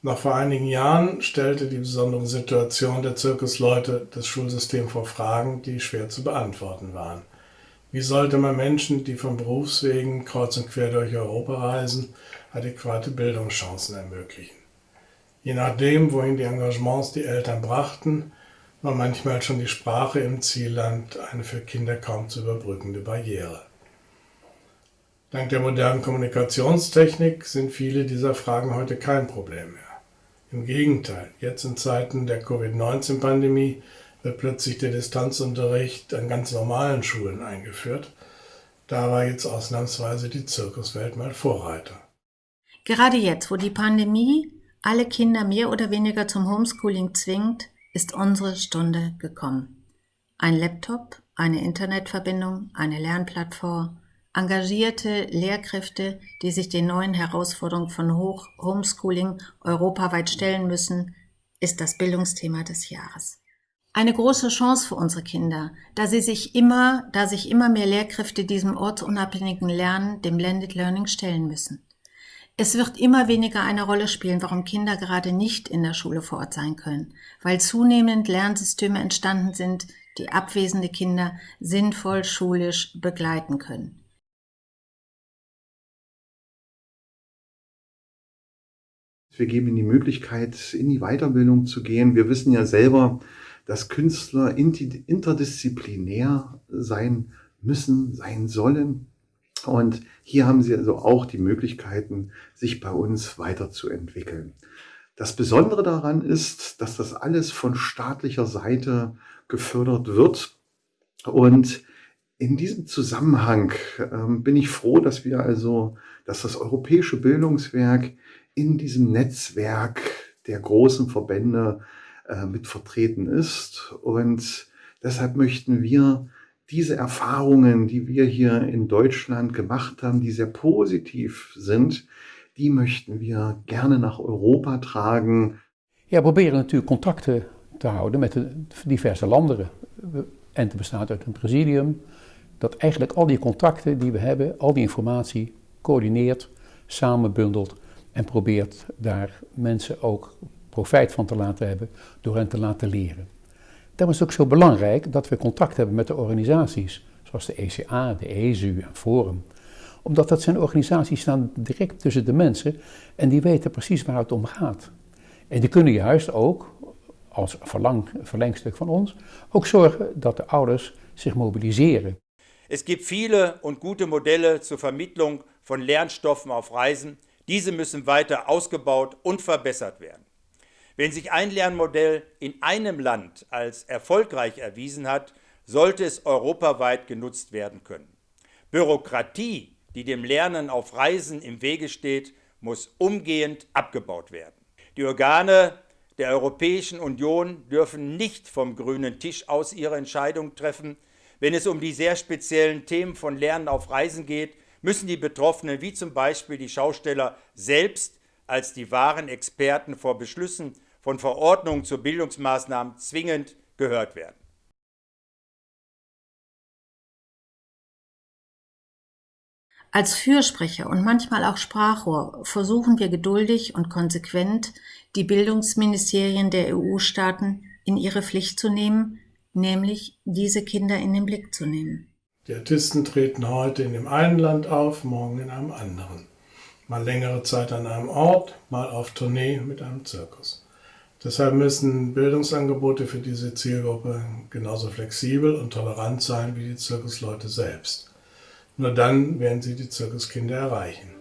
Noch vor einigen Jahren stellte die besondere Situation der Zirkusleute das Schulsystem vor Fragen, die schwer zu beantworten waren. Wie sollte man Menschen, die von Berufswegen kreuz und quer durch Europa reisen, adäquate Bildungschancen ermöglichen? Je nachdem, wohin die Engagements die Eltern brachten, war manchmal schon die Sprache im Zielland eine für Kinder kaum zu überbrückende Barriere. Dank der modernen Kommunikationstechnik sind viele dieser Fragen heute kein Problem mehr. Im Gegenteil, jetzt in Zeiten der Covid-19-Pandemie wird plötzlich der Distanzunterricht an ganz normalen Schulen eingeführt. Da war jetzt ausnahmsweise die Zirkuswelt mal Vorreiter. Gerade jetzt, wo die Pandemie alle Kinder mehr oder weniger zum Homeschooling zwingt, ist unsere Stunde gekommen. Ein Laptop, eine Internetverbindung, eine Lernplattform, engagierte Lehrkräfte, die sich den neuen Herausforderungen von Hoch Homeschooling europaweit stellen müssen, ist das Bildungsthema des Jahres. Eine große Chance für unsere Kinder, da sie sich immer, da sich immer mehr Lehrkräfte diesem ortsunabhängigen Lernen, dem Blended Learning stellen müssen. Es wird immer weniger eine Rolle spielen, warum Kinder gerade nicht in der Schule vor Ort sein können, weil zunehmend Lernsysteme entstanden sind, die abwesende Kinder sinnvoll schulisch begleiten können. Wir geben ihnen die Möglichkeit, in die Weiterbildung zu gehen. Wir wissen ja selber, dass Künstler interdisziplinär sein müssen, sein sollen. Und hier haben sie also auch die Möglichkeiten, sich bei uns weiterzuentwickeln. Das Besondere daran ist, dass das alles von staatlicher Seite gefördert wird. Und in diesem Zusammenhang ähm, bin ich froh, dass wir also, dass das europäische Bildungswerk in diesem Netzwerk der großen Verbände äh, mit vertreten ist. Und deshalb möchten wir diese Erfahrungen, die wir hier in Deutschland gemacht haben, die sehr positiv sind, die möchten wir gerne nach Europa tragen. Ja, proberen natuurlijk contacten te houden met de diverse landen. En te bestaat uit een presidium dat eigenlijk al die contacten die we hebben, al die informatie coördineert, samenbundelt en probeert daar mensen ook profijt van te laten hebben door hen te laten leren. Daarom is het ook zo belangrijk dat we contact hebben met de organisaties, zoals de ECA, de ESU en Forum. Omdat dat zijn organisaties die staan direct tussen de mensen en die weten precies waar het om gaat. En die kunnen juist ook, als verlang, verlengstuk van ons, ook zorgen dat de ouders zich mobiliseren. Es gibt viele und gute Modelle zur Vermittlung von Lernstoffen auf Reisen Diese müssen weiter ausgebaut und verbessert werden. Wenn sich ein Lernmodell in einem Land als erfolgreich erwiesen hat, sollte es europaweit genutzt werden können. Bürokratie, die dem Lernen auf Reisen im Wege steht, muss umgehend abgebaut werden. Die Organe der Europäischen Union dürfen nicht vom grünen Tisch aus ihre Entscheidung treffen, wenn es um die sehr speziellen Themen von Lernen auf Reisen geht, müssen die Betroffenen, wie zum Beispiel die Schausteller selbst, als die wahren Experten vor Beschlüssen von Verordnungen zu Bildungsmaßnahmen zwingend gehört werden. Als Fürsprecher und manchmal auch Sprachrohr versuchen wir geduldig und konsequent, die Bildungsministerien der EU-Staaten in ihre Pflicht zu nehmen, nämlich diese Kinder in den Blick zu nehmen. Die Artisten treten heute in dem einen Land auf, morgen in einem anderen. Mal längere Zeit an einem Ort, mal auf Tournee mit einem Zirkus. Deshalb müssen Bildungsangebote für diese Zielgruppe genauso flexibel und tolerant sein wie die Zirkusleute selbst. Nur dann werden sie die Zirkuskinder erreichen.